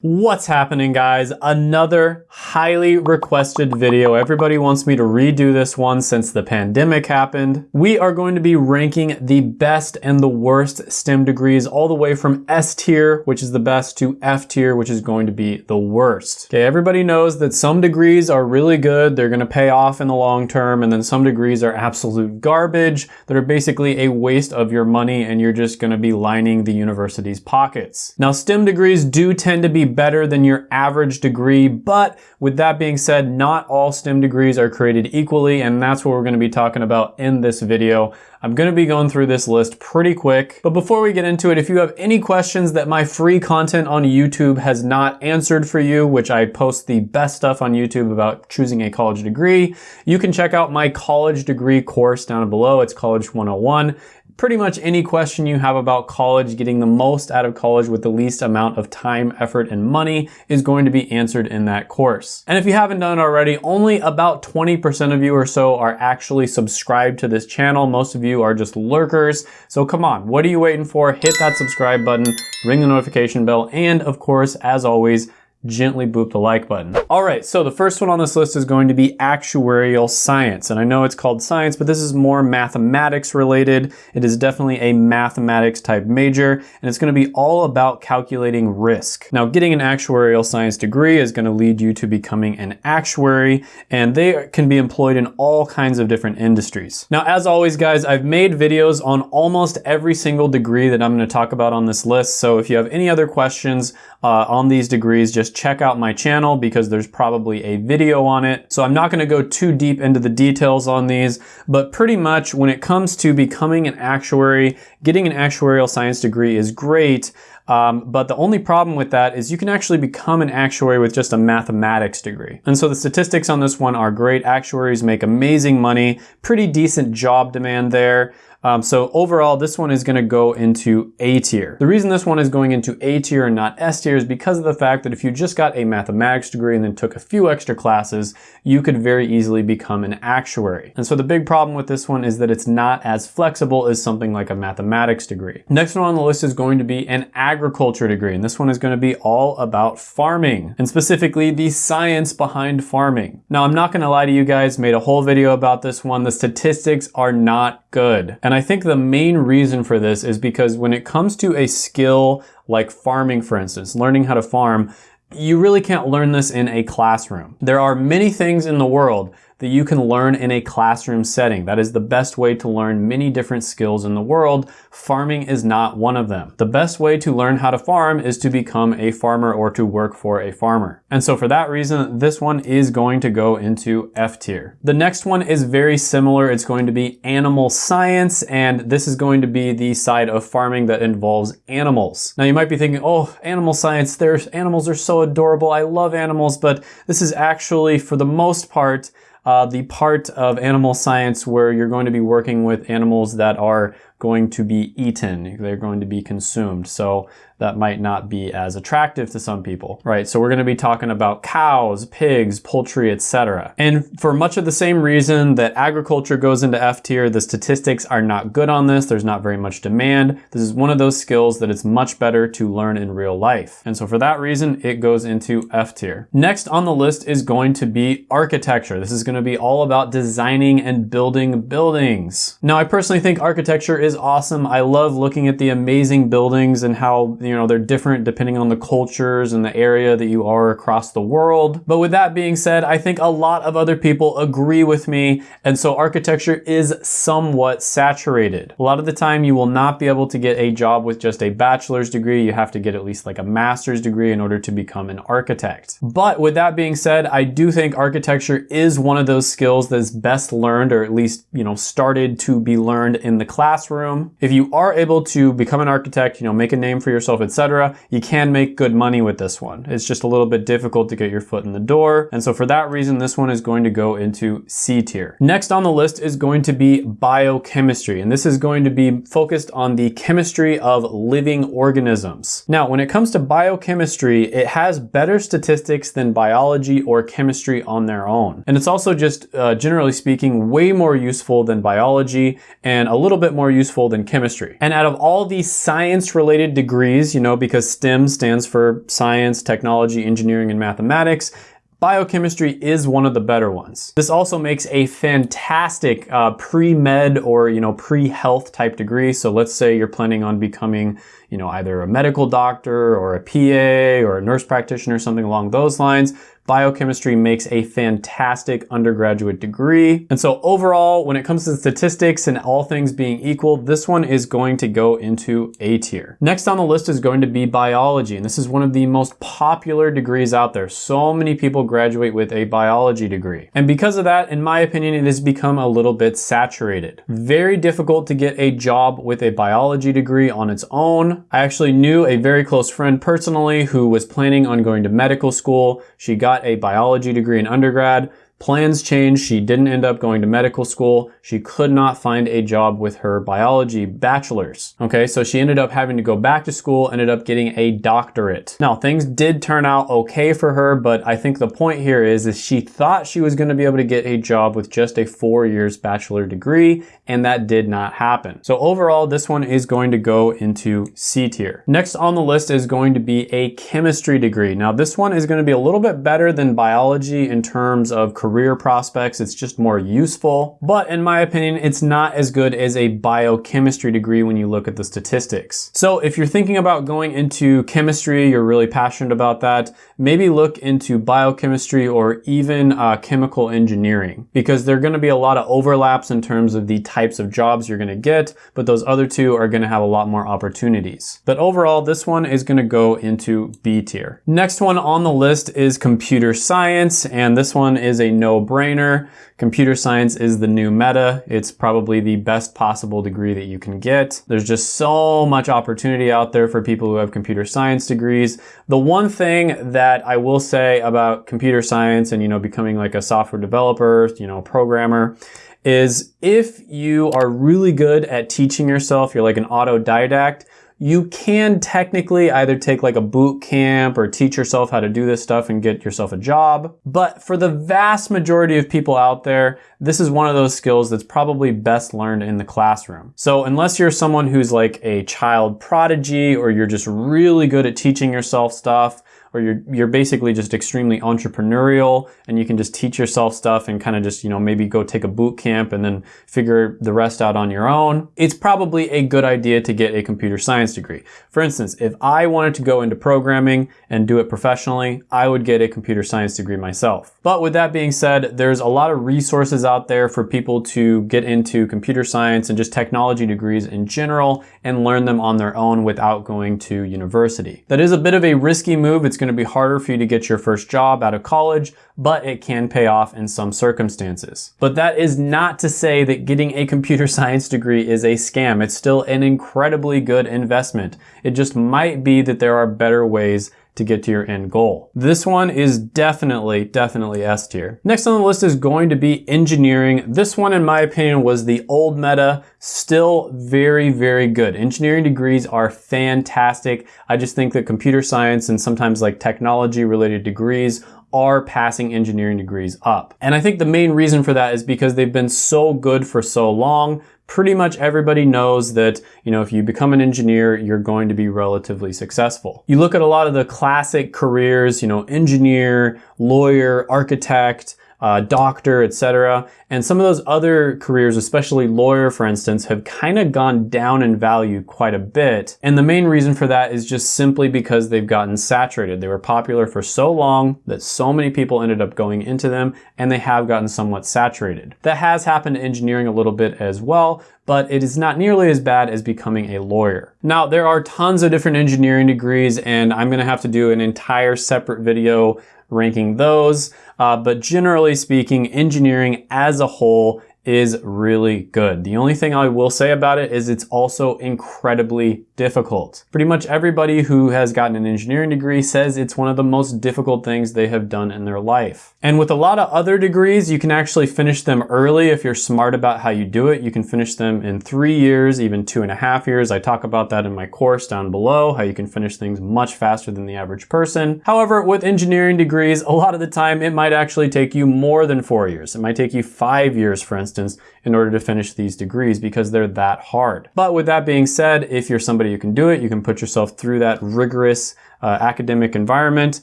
What's happening guys? Another highly requested video. Everybody wants me to redo this one since the pandemic happened. We are going to be ranking the best and the worst STEM degrees all the way from S tier, which is the best, to F tier, which is going to be the worst. Okay, everybody knows that some degrees are really good. They're gonna pay off in the long term, and then some degrees are absolute garbage that are basically a waste of your money and you're just gonna be lining the university's pockets. Now, STEM degrees do tend to be better than your average degree, but with that being said, not all STEM degrees are created equally, and that's what we're gonna be talking about in this video. I'm gonna be going through this list pretty quick, but before we get into it, if you have any questions that my free content on YouTube has not answered for you, which I post the best stuff on YouTube about choosing a college degree, you can check out my college degree course down below. It's College 101 pretty much any question you have about college, getting the most out of college with the least amount of time, effort, and money is going to be answered in that course. And if you haven't done it already, only about 20% of you or so are actually subscribed to this channel. Most of you are just lurkers. So come on, what are you waiting for? Hit that subscribe button, ring the notification bell, and of course, as always, gently boop the like button. All right, so the first one on this list is going to be actuarial science. And I know it's called science, but this is more mathematics related. It is definitely a mathematics type major, and it's gonna be all about calculating risk. Now, getting an actuarial science degree is gonna lead you to becoming an actuary, and they can be employed in all kinds of different industries. Now, as always, guys, I've made videos on almost every single degree that I'm gonna talk about on this list. So if you have any other questions uh, on these degrees, just check out my channel because there's probably a video on it. So I'm not gonna go too deep into the details on these, but pretty much when it comes to becoming an actuary, getting an actuarial science degree is great, um, but the only problem with that is you can actually become an actuary with just a mathematics degree. And so the statistics on this one are great. Actuaries make amazing money, pretty decent job demand there. Um, so overall, this one is gonna go into A tier. The reason this one is going into A tier and not S tier is because of the fact that if you just got a mathematics degree and then took a few extra classes, you could very easily become an actuary. And so the big problem with this one is that it's not as flexible as something like a mathematics degree. Next one on the list is going to be an agriculture degree. And this one is gonna be all about farming and specifically the science behind farming. Now, I'm not gonna lie to you guys, made a whole video about this one. The statistics are not good. And I think the main reason for this is because when it comes to a skill like farming, for instance, learning how to farm, you really can't learn this in a classroom. There are many things in the world that you can learn in a classroom setting. That is the best way to learn many different skills in the world. Farming is not one of them. The best way to learn how to farm is to become a farmer or to work for a farmer. And so for that reason, this one is going to go into F tier. The next one is very similar. It's going to be animal science, and this is going to be the side of farming that involves animals. Now you might be thinking, oh, animal science, there's animals are so adorable. I love animals, but this is actually, for the most part, uh, the part of animal science where you're going to be working with animals that are going to be eaten. They're going to be consumed. So that might not be as attractive to some people, right? So we're going to be talking about cows, pigs, poultry, etc. And for much of the same reason that agriculture goes into F tier, the statistics are not good on this. There's not very much demand. This is one of those skills that it's much better to learn in real life. And so for that reason, it goes into F tier. Next on the list is going to be architecture. This is going to be all about designing and building buildings. Now, I personally think architecture is is awesome. I love looking at the amazing buildings and how, you know, they're different depending on the cultures and the area that you are across the world. But with that being said, I think a lot of other people agree with me. And so architecture is somewhat saturated. A lot of the time you will not be able to get a job with just a bachelor's degree. You have to get at least like a master's degree in order to become an architect. But with that being said, I do think architecture is one of those skills that's best learned or at least, you know, started to be learned in the classroom room. If you are able to become an architect, you know, make a name for yourself, etc., you can make good money with this one. It's just a little bit difficult to get your foot in the door. And so for that reason, this one is going to go into C tier. Next on the list is going to be biochemistry. And this is going to be focused on the chemistry of living organisms. Now, when it comes to biochemistry, it has better statistics than biology or chemistry on their own. And it's also just, uh, generally speaking, way more useful than biology and a little bit more useful useful than chemistry. And out of all these science related degrees, you know, because STEM stands for science, technology, engineering, and mathematics. Biochemistry is one of the better ones. This also makes a fantastic uh, pre-med or, you know, pre-health type degree. So let's say you're planning on becoming, you know, either a medical doctor or a PA or a nurse practitioner, or something along those lines biochemistry makes a fantastic undergraduate degree. And so overall, when it comes to statistics and all things being equal, this one is going to go into A tier. Next on the list is going to be biology. And this is one of the most popular degrees out there. So many people graduate with a biology degree. And because of that, in my opinion, it has become a little bit saturated. Very difficult to get a job with a biology degree on its own. I actually knew a very close friend personally who was planning on going to medical school. She got got a biology degree in undergrad, Plans changed. She didn't end up going to medical school. She could not find a job with her biology bachelor's. Okay, so she ended up having to go back to school, ended up getting a doctorate. Now, things did turn out okay for her, but I think the point here is, is she thought she was going to be able to get a job with just a four years bachelor degree, and that did not happen. So overall, this one is going to go into C tier. Next on the list is going to be a chemistry degree. Now, this one is going to be a little bit better than biology in terms of career career prospects. It's just more useful. But in my opinion, it's not as good as a biochemistry degree when you look at the statistics. So if you're thinking about going into chemistry, you're really passionate about that, maybe look into biochemistry or even uh, chemical engineering because there are going to be a lot of overlaps in terms of the types of jobs you're going to get, but those other two are going to have a lot more opportunities. But overall, this one is going to go into B tier. Next one on the list is computer science, and this one is a no-brainer. Computer science is the new meta. It's probably the best possible degree that you can get. There's just so much opportunity out there for people who have computer science degrees. The one thing that I will say about computer science and, you know, becoming like a software developer, you know, programmer, is if you are really good at teaching yourself, you're like an autodidact, you can technically either take like a boot camp or teach yourself how to do this stuff and get yourself a job. But for the vast majority of people out there, this is one of those skills that's probably best learned in the classroom. So unless you're someone who's like a child prodigy or you're just really good at teaching yourself stuff, or you're, you're basically just extremely entrepreneurial and you can just teach yourself stuff and kind of just, you know, maybe go take a boot camp and then figure the rest out on your own, it's probably a good idea to get a computer science degree. For instance, if I wanted to go into programming and do it professionally, I would get a computer science degree myself. But with that being said, there's a lot of resources out there for people to get into computer science and just technology degrees in general and learn them on their own without going to university. That is a bit of a risky move. It's going to be harder for you to get your first job out of college, but it can pay off in some circumstances. But that is not to say that getting a computer science degree is a scam. It's still an incredibly good investment. It just might be that there are better ways to get to your end goal. This one is definitely, definitely S tier. Next on the list is going to be engineering. This one, in my opinion, was the old meta, still very, very good. Engineering degrees are fantastic. I just think that computer science and sometimes like technology related degrees are passing engineering degrees up. And I think the main reason for that is because they've been so good for so long pretty much everybody knows that, you know, if you become an engineer, you're going to be relatively successful. You look at a lot of the classic careers, you know, engineer, lawyer, architect, uh, doctor, etc. And some of those other careers, especially lawyer, for instance, have kind of gone down in value quite a bit. And the main reason for that is just simply because they've gotten saturated. They were popular for so long that so many people ended up going into them and they have gotten somewhat saturated. That has happened to engineering a little bit as well, but it is not nearly as bad as becoming a lawyer. Now, there are tons of different engineering degrees and I'm gonna have to do an entire separate video ranking those. Uh, but generally speaking, engineering as a whole is really good. The only thing I will say about it is it's also incredibly difficult. Pretty much everybody who has gotten an engineering degree says it's one of the most difficult things they have done in their life. And with a lot of other degrees, you can actually finish them early if you're smart about how you do it. You can finish them in three years, even two and a half years. I talk about that in my course down below, how you can finish things much faster than the average person. However, with engineering degrees, a lot of the time it might actually take you more than four years. It might take you five years, for instance, in order to finish these degrees because they're that hard. But with that being said, if you're somebody who can do it, you can put yourself through that rigorous uh, academic environment,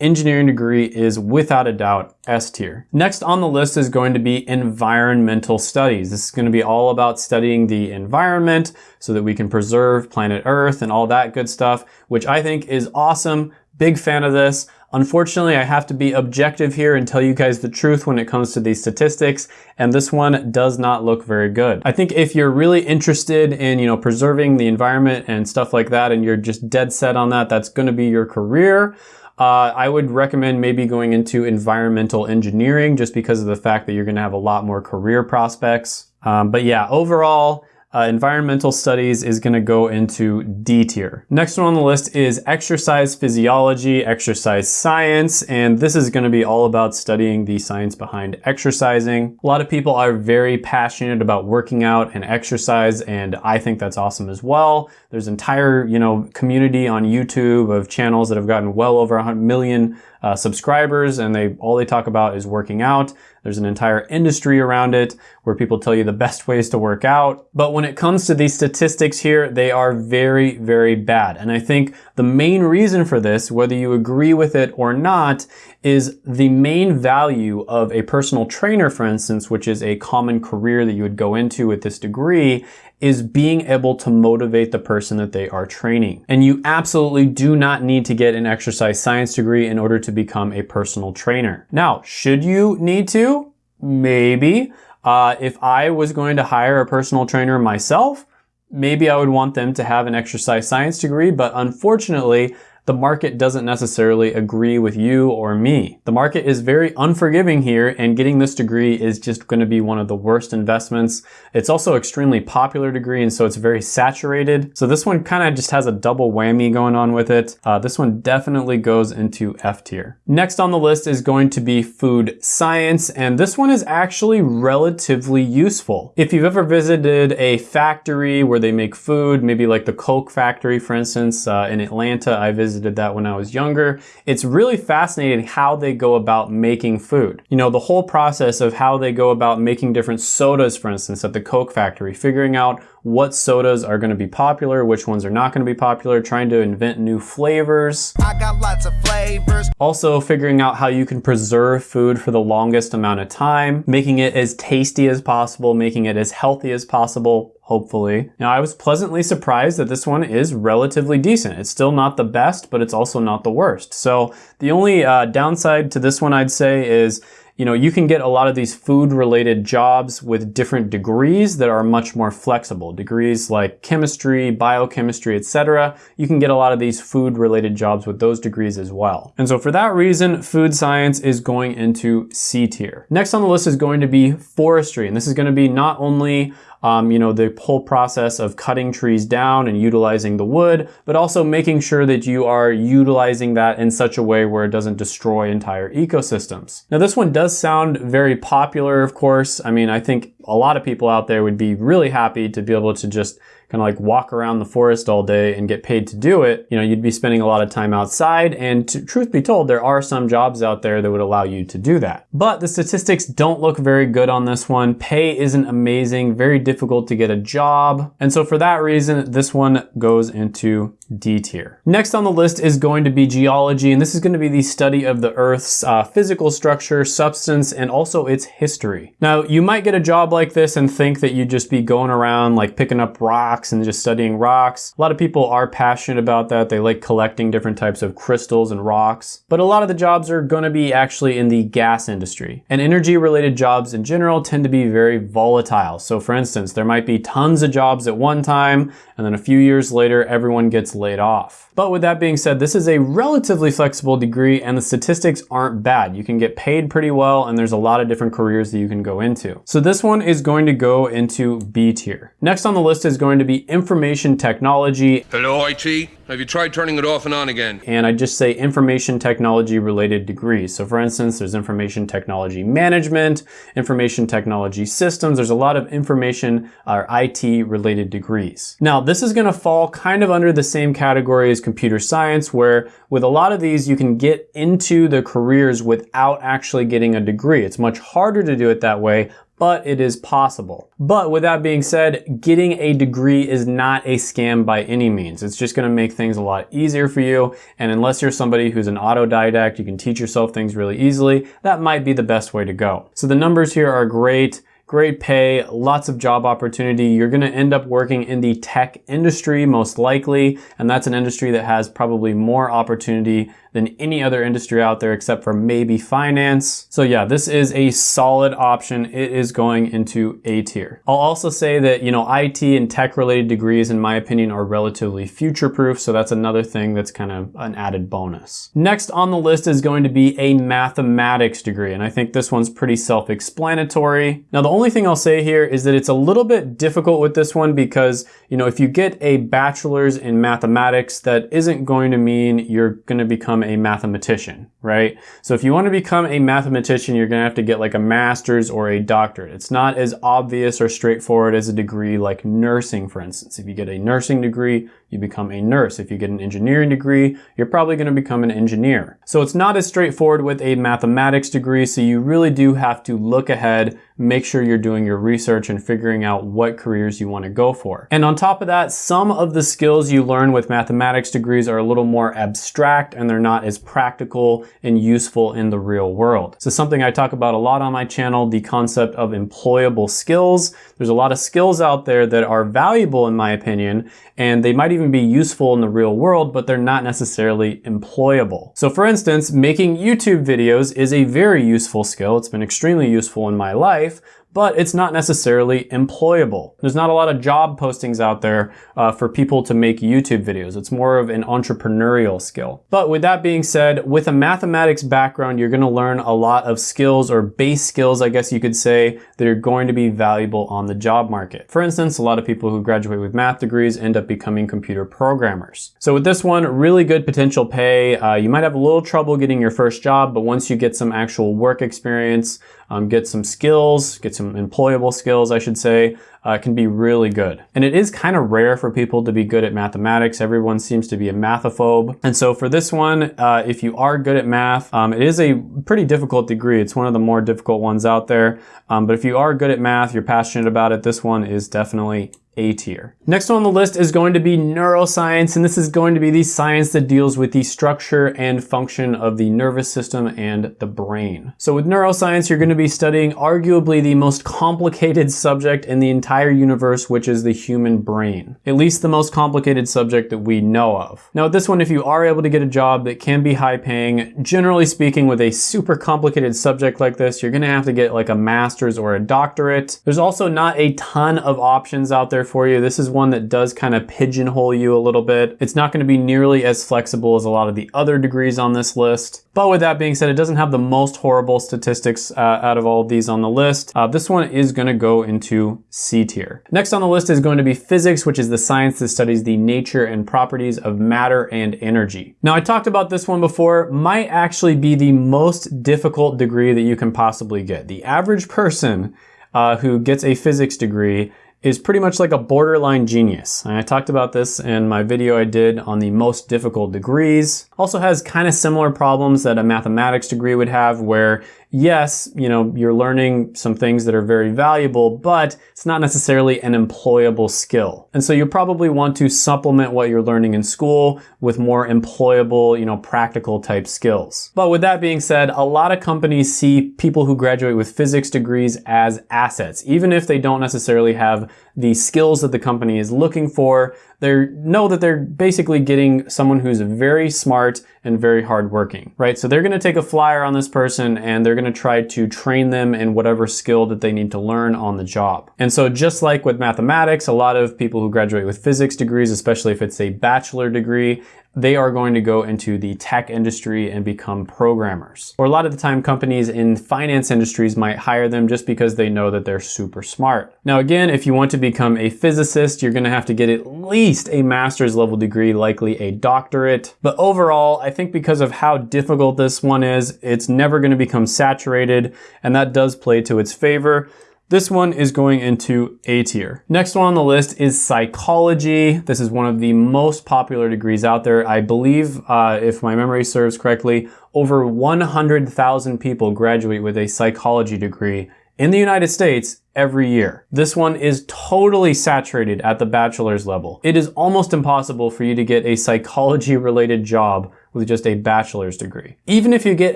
engineering degree is without a doubt S tier. Next on the list is going to be environmental studies. This is going to be all about studying the environment so that we can preserve planet Earth and all that good stuff, which I think is awesome. Big fan of this. Unfortunately, I have to be objective here and tell you guys the truth when it comes to these statistics, and this one does not look very good. I think if you're really interested in, you know, preserving the environment and stuff like that, and you're just dead set on that, that's gonna be your career, uh, I would recommend maybe going into environmental engineering just because of the fact that you're gonna have a lot more career prospects. Um, but yeah, overall, uh, environmental studies is going to go into D tier. Next one on the list is exercise physiology, exercise science, and this is going to be all about studying the science behind exercising. A lot of people are very passionate about working out and exercise, and I think that's awesome as well. There's entire, you know, community on YouTube of channels that have gotten well over a million uh, subscribers and they all they talk about is working out. There's an entire industry around it where people tell you the best ways to work out. But when it comes to these statistics here, they are very, very bad. And I think the main reason for this, whether you agree with it or not, is the main value of a personal trainer, for instance, which is a common career that you would go into with this degree, is being able to motivate the person that they are training. And you absolutely do not need to get an exercise science degree in order to become a personal trainer. Now, should you need to? Maybe. Uh, if I was going to hire a personal trainer myself, maybe I would want them to have an exercise science degree, but unfortunately, the market doesn't necessarily agree with you or me. The market is very unforgiving here and getting this degree is just going to be one of the worst investments. It's also extremely popular degree and so it's very saturated. So this one kind of just has a double whammy going on with it. Uh, this one definitely goes into F tier. Next on the list is going to be food science and this one is actually relatively useful. If you've ever visited a factory where they make food, maybe like the Coke factory for instance, uh, in Atlanta I visited visited that when I was younger. It's really fascinating how they go about making food. You know, the whole process of how they go about making different sodas, for instance, at the Coke factory, figuring out what sodas are going to be popular, which ones are not going to be popular, trying to invent new flavors. I got lots of flavors. Also figuring out how you can preserve food for the longest amount of time, making it as tasty as possible, making it as healthy as possible, hopefully. Now I was pleasantly surprised that this one is relatively decent. It's still not the best, but it's also not the worst. So the only uh, downside to this one I'd say is you know, you can get a lot of these food related jobs with different degrees that are much more flexible. Degrees like chemistry, biochemistry, etc. You can get a lot of these food related jobs with those degrees as well. And so for that reason, food science is going into C tier. Next on the list is going to be forestry. And this is going to be not only um, you know, the whole process of cutting trees down and utilizing the wood, but also making sure that you are utilizing that in such a way where it doesn't destroy entire ecosystems. Now this one does sound very popular, of course. I mean, I think a lot of people out there would be really happy to be able to just kind of like walk around the forest all day and get paid to do it, you know, you'd be spending a lot of time outside. And to, truth be told, there are some jobs out there that would allow you to do that. But the statistics don't look very good on this one. Pay isn't amazing, very difficult to get a job. And so for that reason, this one goes into D tier. Next on the list is going to be geology, and this is going to be the study of the Earth's uh, physical structure, substance, and also its history. Now, you might get a job like this and think that you'd just be going around like picking up rocks and just studying rocks. A lot of people are passionate about that. They like collecting different types of crystals and rocks. But a lot of the jobs are going to be actually in the gas industry. And energy related jobs in general tend to be very volatile. So for instance, there might be tons of jobs at one time, and then a few years later, everyone gets laid off. But with that being said, this is a relatively flexible degree and the statistics aren't bad. You can get paid pretty well and there's a lot of different careers that you can go into. So this one is going to go into B tier. Next on the list is going to be information technology. Hello, IT. Have you tried turning it off and on again? And I just say information technology related degrees. So for instance, there's information technology management, information technology systems. There's a lot of information or IT related degrees. Now, this is gonna fall kind of under the same category as computer science, where with a lot of these, you can get into the careers without actually getting a degree. It's much harder to do it that way, but it is possible. But with that being said, getting a degree is not a scam by any means. It's just gonna make things a lot easier for you. And unless you're somebody who's an autodidact, you can teach yourself things really easily, that might be the best way to go. So the numbers here are great great pay, lots of job opportunity. You're gonna end up working in the tech industry most likely, and that's an industry that has probably more opportunity than any other industry out there except for maybe finance. So yeah, this is a solid option. It is going into A tier. I'll also say that, you know, IT and tech related degrees, in my opinion, are relatively future proof. So that's another thing that's kind of an added bonus. Next on the list is going to be a mathematics degree. And I think this one's pretty self-explanatory. Now, the only thing I'll say here is that it's a little bit difficult with this one because, you know, if you get a bachelor's in mathematics, that isn't going to mean you're going to become a mathematician, right? So if you want to become a mathematician, you're going to have to get like a master's or a doctorate. It's not as obvious or straightforward as a degree like nursing, for instance. If you get a nursing degree, you become a nurse. If you get an engineering degree, you're probably going to become an engineer. So it's not as straightforward with a mathematics degree, so you really do have to look ahead, make sure you're doing your research and figuring out what careers you want to go for. And on top of that, some of the skills you learn with mathematics degrees are a little more abstract and they're not as practical and useful in the real world. So something I talk about a lot on my channel, the concept of employable skills. There's a lot of skills out there that are valuable in my opinion, and they might even be useful in the real world, but they're not necessarily employable. So for instance, making YouTube videos is a very useful skill. It's been extremely useful in my life, life but it's not necessarily employable. There's not a lot of job postings out there uh, for people to make YouTube videos. It's more of an entrepreneurial skill. But with that being said, with a mathematics background, you're gonna learn a lot of skills or base skills, I guess you could say, that are going to be valuable on the job market. For instance, a lot of people who graduate with math degrees end up becoming computer programmers. So with this one, really good potential pay. Uh, you might have a little trouble getting your first job, but once you get some actual work experience, um, get some skills, get employable skills, I should say, uh, can be really good. And it is kind of rare for people to be good at mathematics. Everyone seems to be a mathophobe. And so for this one, uh, if you are good at math, um, it is a pretty difficult degree. It's one of the more difficult ones out there. Um, but if you are good at math, you're passionate about it, this one is definitely a tier. Next on the list is going to be neuroscience, and this is going to be the science that deals with the structure and function of the nervous system and the brain. So with neuroscience, you're going to be studying arguably the most complicated subject in the entire universe, which is the human brain. At least the most complicated subject that we know of. Now this one, if you are able to get a job that can be high paying, generally speaking with a super complicated subject like this, you're going to have to get like a master's or a doctorate. There's also not a ton of options out there for you. This is one that does kind of pigeonhole you a little bit. It's not going to be nearly as flexible as a lot of the other degrees on this list. But with that being said, it doesn't have the most horrible statistics uh, out of all of these on the list. Uh, this one is going to go into C tier. Next on the list is going to be physics, which is the science that studies the nature and properties of matter and energy. Now, I talked about this one before, might actually be the most difficult degree that you can possibly get. The average person uh, who gets a physics degree is pretty much like a borderline genius. And I talked about this in my video I did on the most difficult degrees. Also has kind of similar problems that a mathematics degree would have where yes, you know, you're learning some things that are very valuable, but it's not necessarily an employable skill. And so you probably want to supplement what you're learning in school with more employable, you know, practical type skills. But with that being said, a lot of companies see people who graduate with physics degrees as assets, even if they don't necessarily have the skills that the company is looking for. They know that they're basically getting someone who's very smart and very hardworking, right? So they're gonna take a flyer on this person and they're gonna try to train them in whatever skill that they need to learn on the job. And so just like with mathematics, a lot of people who graduate with physics degrees, especially if it's a bachelor degree, they are going to go into the tech industry and become programmers. Or a lot of the time companies in finance industries might hire them just because they know that they're super smart. Now again, if you want to become a physicist, you're gonna have to get at least a master's level degree, likely a doctorate. But overall, I think because of how difficult this one is, it's never gonna become saturated and that does play to its favor. This one is going into A tier. Next one on the list is psychology. This is one of the most popular degrees out there. I believe, uh, if my memory serves correctly, over 100,000 people graduate with a psychology degree in the United States every year. This one is totally saturated at the bachelor's level. It is almost impossible for you to get a psychology related job with just a bachelor's degree. Even if you get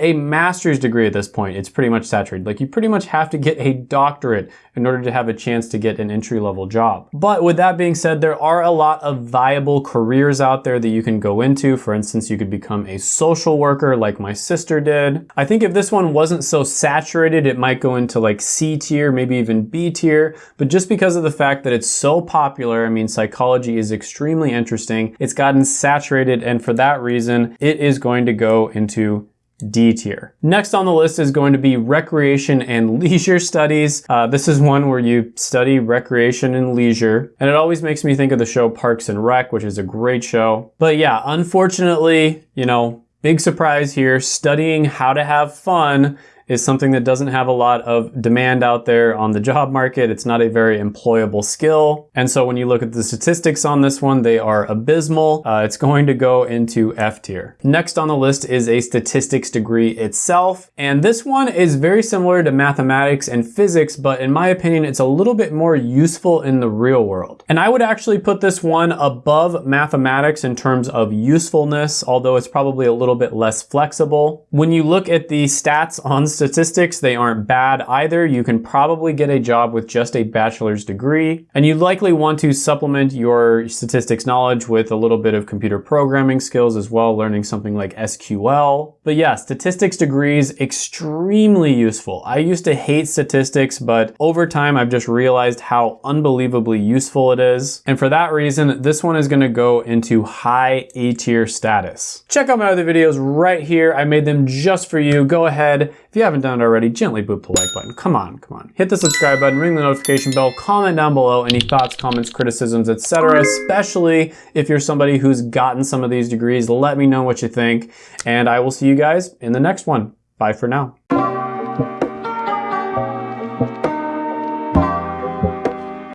a master's degree at this point, it's pretty much saturated. Like you pretty much have to get a doctorate in order to have a chance to get an entry level job. But with that being said, there are a lot of viable careers out there that you can go into. For instance, you could become a social worker like my sister did. I think if this one wasn't so saturated, it might go into like C tier, maybe even B tier. But just because of the fact that it's so popular, I mean, psychology is extremely interesting. It's gotten saturated and for that reason, it is going to go into D tier. Next on the list is going to be recreation and leisure studies. Uh, this is one where you study recreation and leisure, and it always makes me think of the show Parks and Rec, which is a great show. But yeah, unfortunately, you know, big surprise here, studying how to have fun is something that doesn't have a lot of demand out there on the job market. It's not a very employable skill. And so when you look at the statistics on this one, they are abysmal. Uh, it's going to go into F tier. Next on the list is a statistics degree itself. And this one is very similar to mathematics and physics, but in my opinion, it's a little bit more useful in the real world. And I would actually put this one above mathematics in terms of usefulness, although it's probably a little bit less flexible. When you look at the stats on statistics, they aren't bad either. You can probably get a job with just a bachelor's degree, and you likely want to supplement your statistics knowledge with a little bit of computer programming skills as well, learning something like SQL. But yeah, statistics degrees, extremely useful. I used to hate statistics, but over time I've just realized how unbelievably useful it is. And for that reason, this one is gonna go into high A tier status. Check out my other videos right here. I made them just for you. Go ahead. If you haven't done it already, gently boop the like button. Come on, come on. Hit the subscribe button, ring the notification bell, comment down below any thoughts, comments, criticisms, etc. Especially if you're somebody who's gotten some of these degrees, let me know what you think. And I will see you guys in the next one. Bye for now.